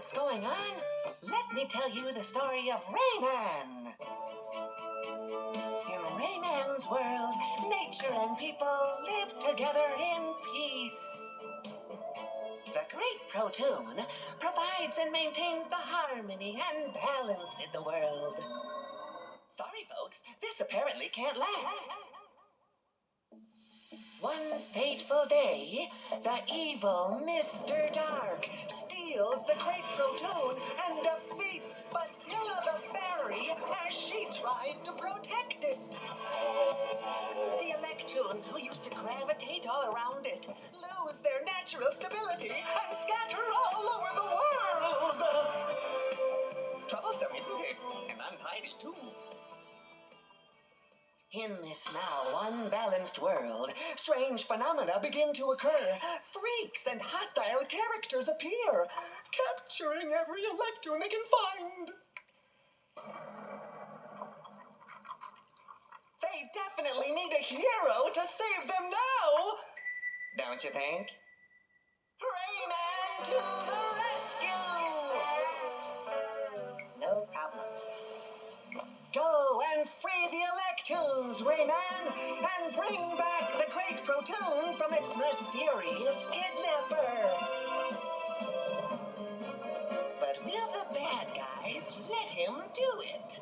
what's going on, let me tell you the story of Rayman. In Rayman's world, nature and people live together in peace. The Great Protoon provides and maintains the harmony and balance in the world. Sorry, folks, this apparently can't last. One fateful day, the evil Mr. Dark the Great Protoon and defeats Betilla the Fairy as she tries to protect it. The Electoons who used to gravitate all around it lose their natural stability and scatter all over the world. Troublesome, isn't it? And untidy, too. In this now unbalanced world, strange phenomena begin to occur. Freaks and hostile characters appear, capturing every Electoon they can find. They definitely need a hero to save them now! Don't you think? Rayman to the rescue! No problem. Go and free the Electoons, Rayman, and bring back the Great Protoon from its mysterious kidnapper. But will the bad guys let him do it?